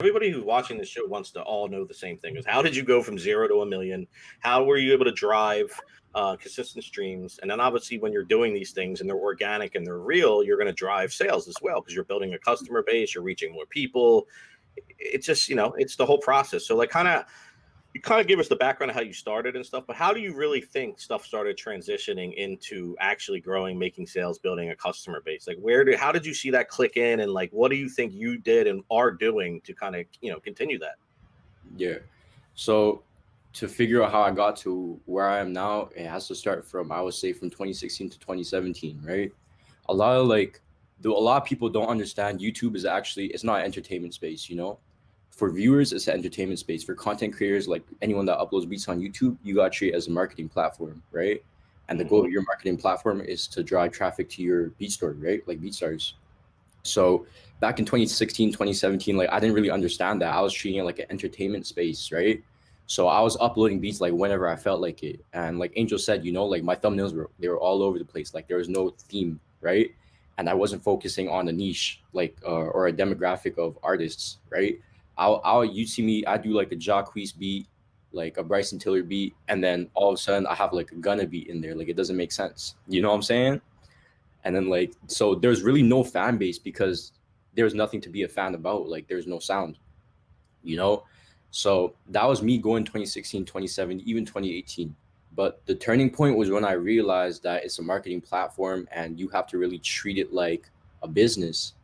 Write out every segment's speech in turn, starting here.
everybody who's watching this show wants to all know the same thing is how did you go from zero to a million? How were you able to drive uh, consistent streams? And then obviously when you're doing these things and they're organic and they're real you're going to drive sales as well because you're building a customer base you're reaching more people. It's just you know it's the whole process. So like kind of you kind of give us the background of how you started and stuff, but how do you really think stuff started transitioning into actually growing, making sales, building a customer base? Like, where did, how did you see that click in, and like, what do you think you did and are doing to kind of, you know, continue that? Yeah. So to figure out how I got to where I am now, it has to start from I would say from 2016 to 2017, right? A lot of like, though a lot of people don't understand YouTube is actually it's not entertainment space, you know for viewers, it's an entertainment space. For content creators, like anyone that uploads beats on YouTube, you got to treat it as a marketing platform, right? And the goal of mm-hmm. your marketing platform is to drive traffic to your BeatStars, right? Like BeatStars. So back in 2016, 2017, like I didn't really understand that. I was treating it like an entertainment space, right? So I was uploading beats like whenever I felt like it. And like Angel said, you know, like my thumbnails were they were all over the place. Like there was no theme, right? And I wasn't focusing on a niche like uh, or a demographic of artists, right? I'll, I'll you see me, I do like a Jacquees beat, like a Bryson Tiller beat, and then all of a sudden I have like a Gunna beat in there. Like it doesn't make sense. You know what I'm saying? And then like so there's really no fan base because there's nothing to be a fan about. Like there's no sound. You know? So that was me going 2016, 2017, even 2018. But the turning point was when I realized that it's a marketing platform and you have to really treat it like a business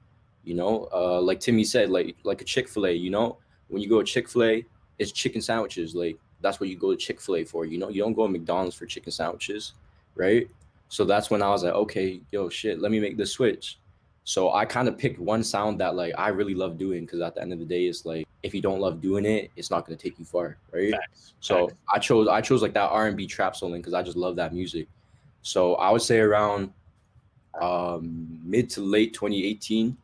you know, uh, like Timmy said, like like a Chick Fil A. You know, when you go to Chick Fil A, it's chicken sandwiches. Like that's what you go to Chick Fil A for. You know, you don't go to McDonald's for chicken sandwiches, right? So that's when I was like, okay, yo, shit, let me make the switch. So I kind of picked one sound that like I really love doing because at the end of the day, it's like if you don't love doing it, it's not gonna take you far, right? Facts. So Facts. I chose I chose like that R and B trap soul because I just love that music. So I would say around um, mid to late 2018,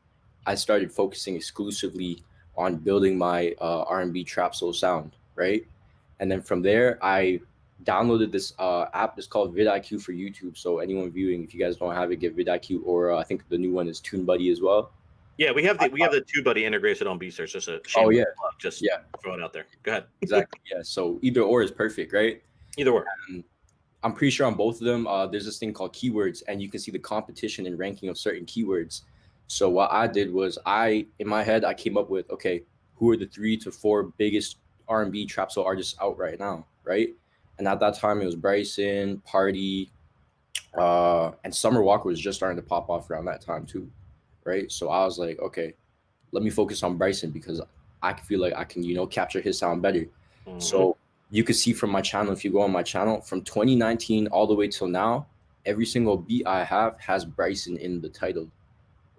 I started focusing exclusively on building my uh, R&B trap soul sound, right? And then from there, I downloaded this uh, app. It's called vidIQ for YouTube. So anyone viewing, if you guys don't have it, get vidIQ, or uh, I think the new one is TubeBuddy as well. Yeah, we have the we have the TubeBuddy integrated on BeatStars. Just a oh yeah, plug. just yeah, throw it out there. Go ahead. exactly. Yeah. So either or is perfect, right? Either or. And I'm pretty sure on both of them, uh, there's this thing called keywords, and you can see the competition and ranking of certain keywords. So what I did was I, in my head, I came up with, okay, who are the three to four biggest R&B trap soul artists out right now, right? And at that time, it was Bryson, Party, uh, and Summer Walker was just starting to pop off around that time too, right? So I was like, okay, let me focus on Bryson because I feel like I can, you know, capture his sound better. Mm-hmm. So you can see from my channel, if you go on my channel, from 2019 all the way till now, every single beat I have has Bryson in the title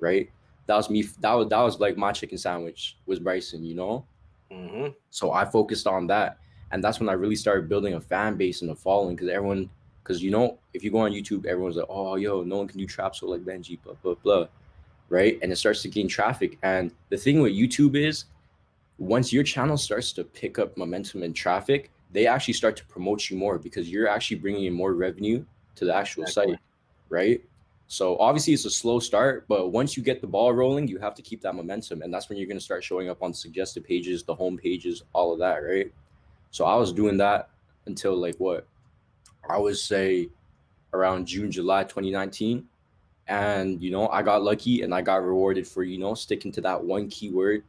right? That was me. That was that was like my chicken sandwich was Bryson, you know. Mm-hmm. So I focused on that, and that's when I really started building a fan base and a following because everyone, because you know, if you go on YouTube, everyone's like, oh, yo, no one can do trap so like Benji, blah blah blah, right? And it starts to gain traffic. And the thing with YouTube is, once your channel starts to pick up momentum and traffic, they actually start to promote you more because you're actually bringing in more revenue to the actual exactly. site, right? So obviously it's a slow start, but once you get the ball rolling, you have to keep that momentum. And that's when you're going to start showing up on suggested pages, the home pages, all of that, right? So I was doing that until like what? I would say around June, July 2019. And, you know, I got lucky and I got rewarded for, you know, sticking to that one keyword.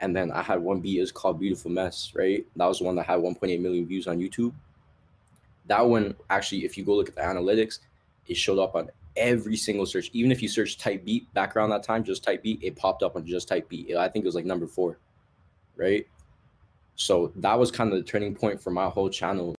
And then I had one beat, it's called Beautiful Mess, right? That was the one that had 1.8 million views on YouTube. That one, actually, if you go look at the analytics, it showed up on every single search. Even if you search type beat back around that time, just type beat, it popped up on just type beat. I think it was like number four, right? So that was kind of the turning point for my whole channel